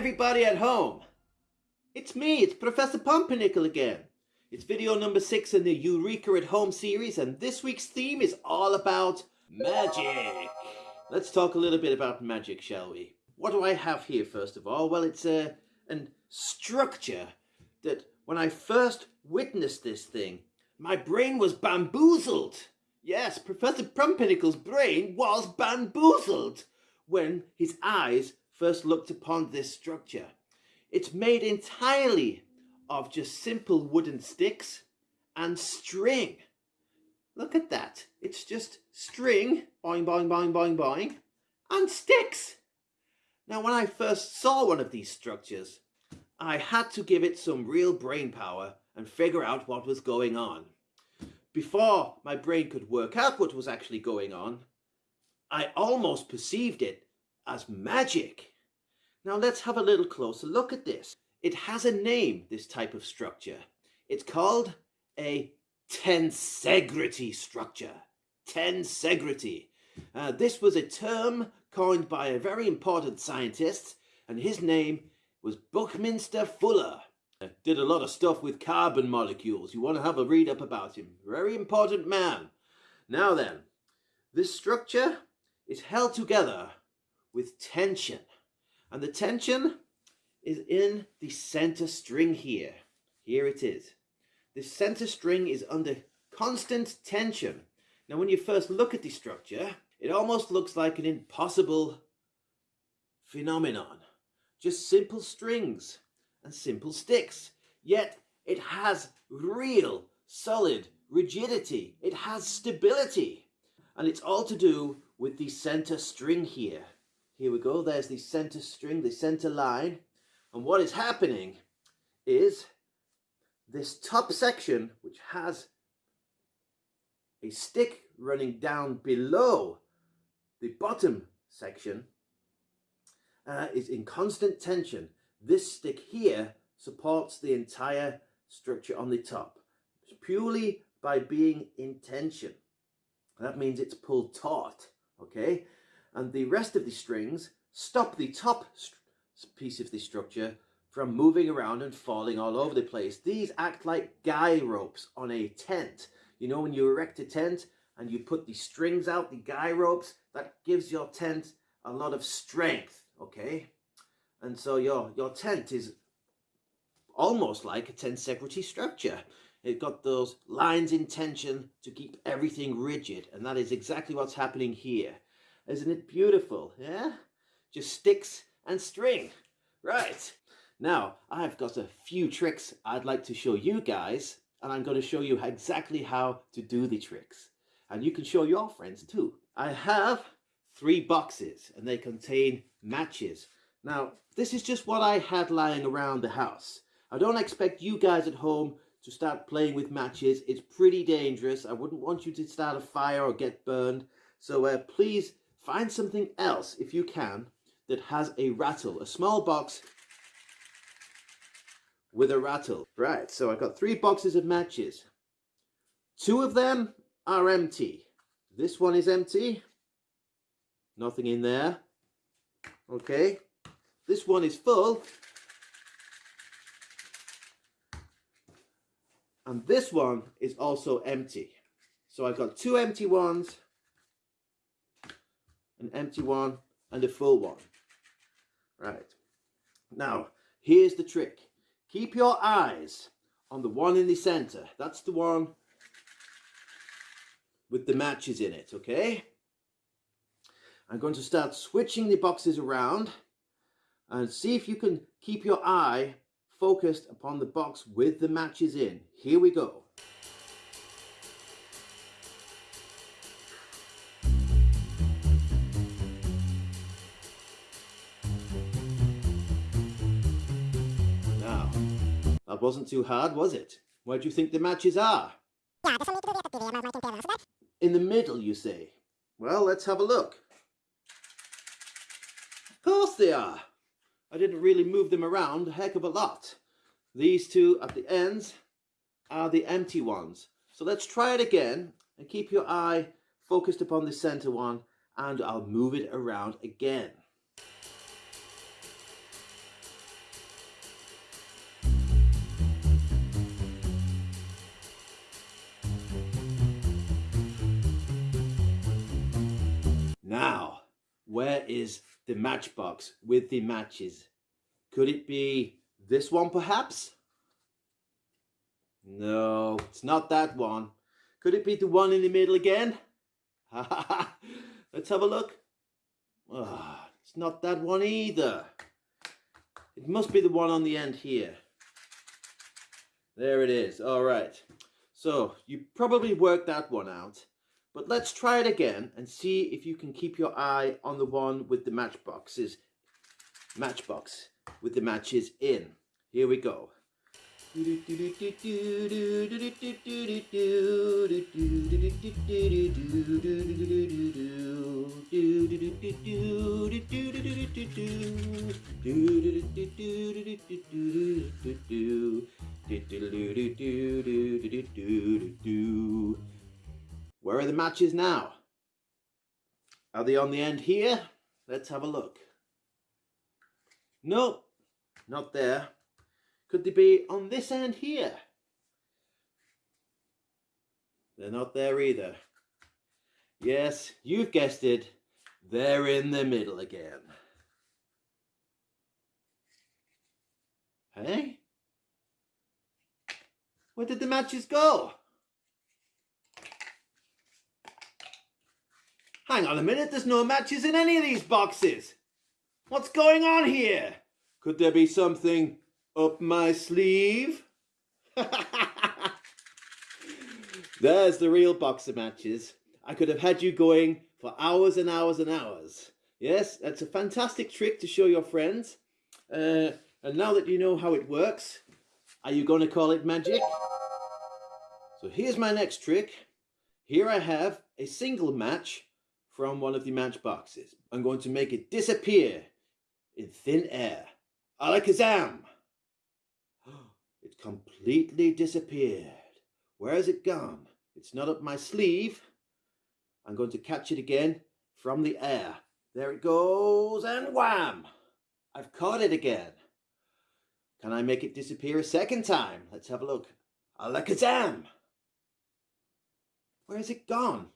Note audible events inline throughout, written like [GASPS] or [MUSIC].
everybody at home. It's me, it's Professor Pumpernickel again. It's video number six in the Eureka at Home series, and this week's theme is all about magic. Let's talk a little bit about magic, shall we? What do I have here, first of all? Well, it's a an structure that when I first witnessed this thing, my brain was bamboozled. Yes, Professor Pumpernickel's brain was bamboozled when his eyes first looked upon this structure. It's made entirely of just simple wooden sticks and string. Look at that. It's just string, boing, boing, boing, boing, boing, and sticks. Now, when I first saw one of these structures, I had to give it some real brain power and figure out what was going on. Before my brain could work out what was actually going on, I almost perceived it as magic. Now let's have a little closer look at this. It has a name, this type of structure. It's called a tensegrity structure. Tensegrity. Uh, this was a term coined by a very important scientist, and his name was Buckminster Fuller. Uh, did a lot of stuff with carbon molecules. You want to have a read up about him. Very important man. Now then, this structure is held together with tension. And the tension is in the center string here. Here it is. The center string is under constant tension. Now when you first look at the structure, it almost looks like an impossible phenomenon. Just simple strings and simple sticks. Yet it has real, solid rigidity. It has stability. And it's all to do with the center string here. Here we go, there's the center string, the center line. And what is happening is this top section, which has a stick running down below the bottom section, uh, is in constant tension. This stick here supports the entire structure on the top purely by being in tension. That means it's pulled taut, okay? And the rest of the strings stop the top piece of the structure from moving around and falling all over the place. These act like guy ropes on a tent. You know when you erect a tent and you put the strings out, the guy ropes, that gives your tent a lot of strength, okay? And so your, your tent is almost like a tensegrity structure. It got those lines in tension to keep everything rigid, and that is exactly what's happening here. Isn't it beautiful? Yeah? Just sticks and string. Right. Now, I've got a few tricks I'd like to show you guys, and I'm going to show you exactly how to do the tricks. And you can show your friends too. I have three boxes, and they contain matches. Now, this is just what I had lying around the house. I don't expect you guys at home to start playing with matches. It's pretty dangerous. I wouldn't want you to start a fire or get burned. So uh, please Find something else, if you can, that has a rattle. A small box with a rattle. Right, so I've got three boxes of matches. Two of them are empty. This one is empty. Nothing in there. Okay. This one is full. And this one is also empty. So I've got two empty ones an empty one, and a full one. Right. Now, here's the trick. Keep your eyes on the one in the center. That's the one with the matches in it, okay? I'm going to start switching the boxes around and see if you can keep your eye focused upon the box with the matches in. Here we go. That wasn't too hard, was it? Where do you think the matches are? In the middle, you say? Well, let's have a look. Of course they are. I didn't really move them around a heck of a lot. These two at the ends are the empty ones. So let's try it again and keep your eye focused upon the center one and I'll move it around again. Is the matchbox with the matches? Could it be this one perhaps? No, it's not that one. Could it be the one in the middle again? [LAUGHS] Let's have a look. Oh, it's not that one either. It must be the one on the end here. There it is. All right. So you probably worked that one out. But let's try it again and see if you can keep your eye on the one with the matchboxes. Matchbox with the matches in. Here we go. [LAUGHS] Where are the matches now? Are they on the end here? Let's have a look. Nope, not there. Could they be on this end here? They're not there either. Yes, you've guessed it. They're in the middle again. Hey? Where did the matches go? Hang on a minute, there's no matches in any of these boxes. What's going on here? Could there be something up my sleeve? [LAUGHS] There's the real box of matches. I could have had you going for hours and hours and hours. Yes, that's a fantastic trick to show your friends. Uh, and now that you know how it works, are you going to call it magic? So here's my next trick. Here I have a single match from one of the matchboxes. I'm going to make it disappear in thin air. Alakazam! [GASPS] It completely disappeared. Where has it gone? It's not up my sleeve. I'm going to catch it again from the air. There it goes and wham! I've caught it again. Can I make it disappear a second time? Let's have a look. Alakazam! Where has it gone?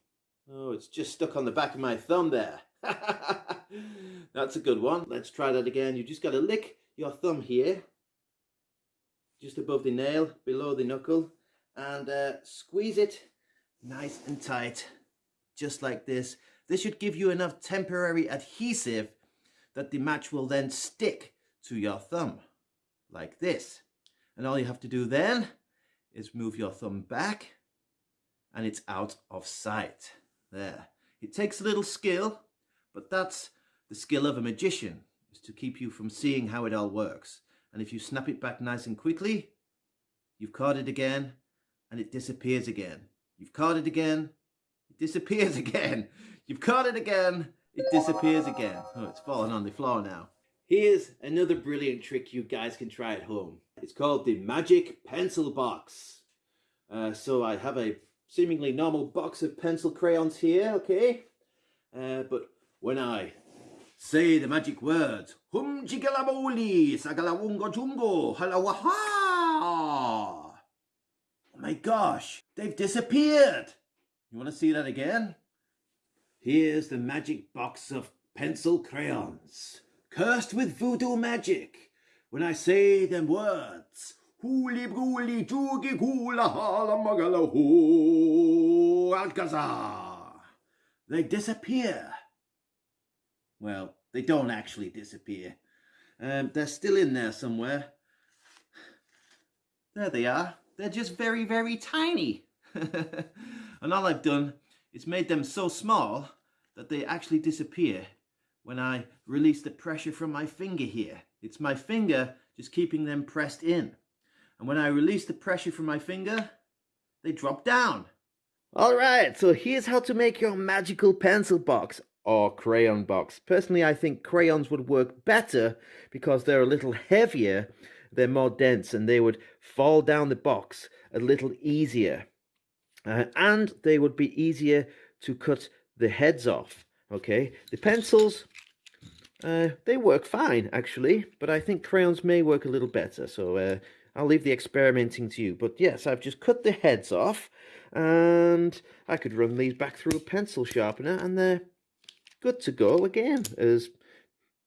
Oh, it's just stuck on the back of my thumb there. [LAUGHS] That's a good one. Let's try that again. You just got to lick your thumb here, just above the nail, below the knuckle, and uh, squeeze it nice and tight, just like this. This should give you enough temporary adhesive that the match will then stick to your thumb, like this. And all you have to do then is move your thumb back and it's out of sight. There. It takes a little skill, but that's the skill of a magician, is to keep you from seeing how it all works. And if you snap it back nice and quickly, you've caught it again, and it disappears again. You've caught it again, it disappears [LAUGHS] again. You've caught it again, it disappears again. Oh, it's fallen on the floor now. Here's another brilliant trick you guys can try at home. It's called the Magic Pencil Box. Uh, so I have a seemingly normal box of pencil crayons here, okay? Uh, but when I say the magic words, hum jigalaboli, sagalawungo jungo, halawaha. Oh my gosh, they've disappeared. You want to see that again? Here's the magic box of pencil crayons, cursed with voodoo magic. When I say them words, Huli bruli jugi gula hala magala Alcazar. They disappear. Well, they don't actually disappear. Um, they're still in there somewhere. There they are. They're just very, very tiny. [LAUGHS] and all I've done is made them so small that they actually disappear when I release the pressure from my finger here. It's my finger just keeping them pressed in. And when I release the pressure from my finger, they drop down. Alright, so here's how to make your magical pencil box or crayon box. Personally, I think crayons would work better because they're a little heavier, they're more dense, and they would fall down the box a little easier. Uh, and they would be easier to cut the heads off, okay? The pencils, uh, they work fine, actually, but I think crayons may work a little better, so uh, I'll leave the experimenting to you. But yes, I've just cut the heads off, and I could run these back through a pencil sharpener, and they're good to go again as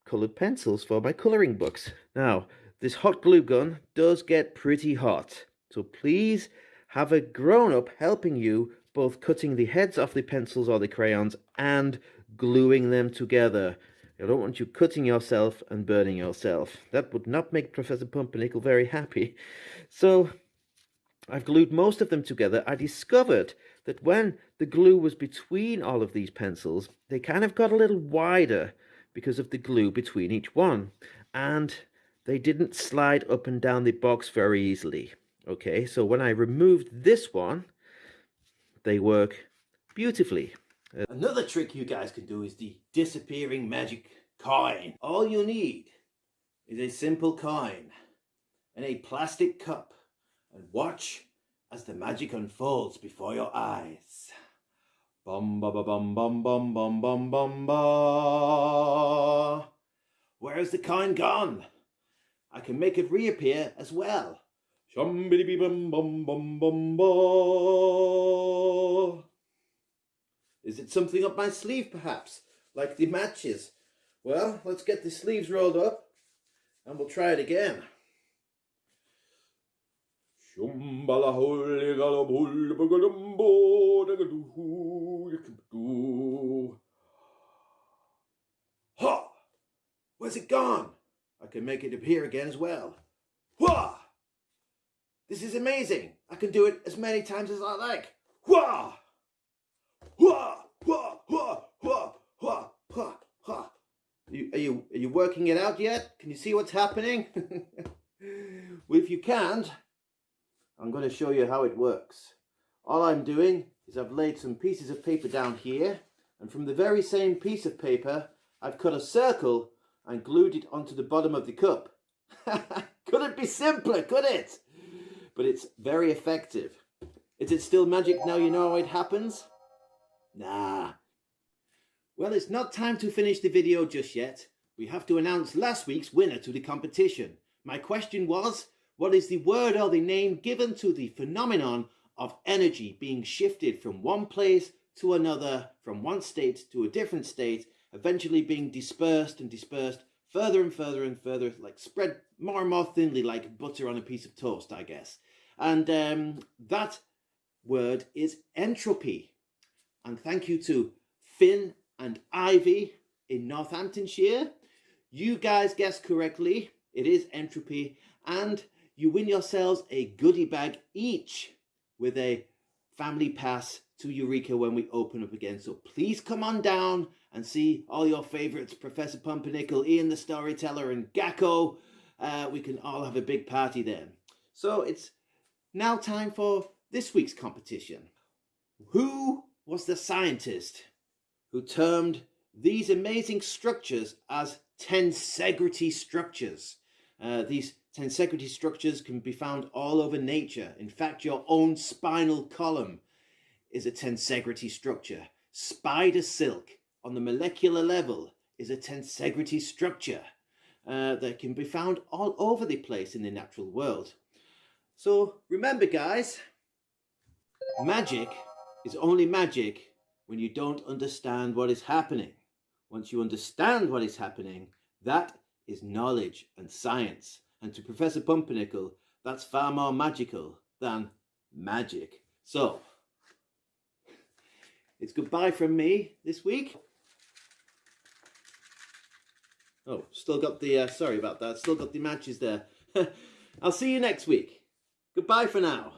coloured pencils for my colouring books. Now, this hot glue gun does get pretty hot, so please have a grown-up helping you both cutting the heads off the pencils or the crayons and gluing them together. I don't want you cutting yourself and burning yourself. That would not make Professor Pumpernickel very happy. So I've glued most of them together. I discovered that when the glue was between all of these pencils, they kind of got a little wider because of the glue between each one. And they didn't slide up and down the box very easily. Okay, so when I removed this one, they work beautifully. Another trick you guys can do is the disappearing magic coin. All you need is a simple coin and a plastic cup and watch as the magic unfolds before your eyes. Bum ba ba bum bum bum bum bum bum ba. Where's the coin gone? I can make it reappear as well. Shum bum bum bum bum ba. Is it something up my sleeve perhaps? Like the matches? Well, let's get the sleeves rolled up and we'll try it again. Ha! Where's it gone? I can make it appear again as well. Wah! This is amazing. I can do it as many times as I like. Wah! Wah! Wah! Wah! Wah! Wah! Wah! Wah! Are you, are you are you working it out yet? Can you see what's happening? [LAUGHS] well, if you can't, I'm going to show you how it works. All I'm doing is I've laid some pieces of paper down here and from the very same piece of paper I've cut a circle and glued it onto the bottom of the cup. [LAUGHS] could it be simpler, could it? But it's very effective. Is it still magic now you know how it happens? Nah. Well, it's not time to finish the video just yet. We have to announce last week's winner to the competition. My question was, what is the word or the name given to the phenomenon of energy being shifted from one place to another, from one state to a different state, eventually being dispersed and dispersed further and further and further, like spread more and more thinly like butter on a piece of toast, I guess. And um, that word is entropy. And thank you to Finn and Ivy in Northamptonshire. You guys guessed correctly. It is entropy. And you win yourselves a goodie bag each with a family pass to Eureka when we open up again. So please come on down and see all your favourites, Professor Pumpernickel, Ian the Storyteller and Gacko. Uh, we can all have a big party then. So it's now time for this week's competition. Who was the scientist who termed these amazing structures as tensegrity structures? Uh, these tensegrity structures can be found all over nature. In fact, your own spinal column is a tensegrity structure. Spider silk on the molecular level is a tensegrity structure uh, that can be found all over the place in the natural world. So remember guys, magic is only magic when you don't understand what is happening. Once you understand what is happening, that is knowledge and science. And to Professor Pumpernickel, that's far more magical than magic. So, it's goodbye from me this week. Oh, still got the, uh, sorry about that, still got the matches there. [LAUGHS] I'll see you next week. Goodbye for now.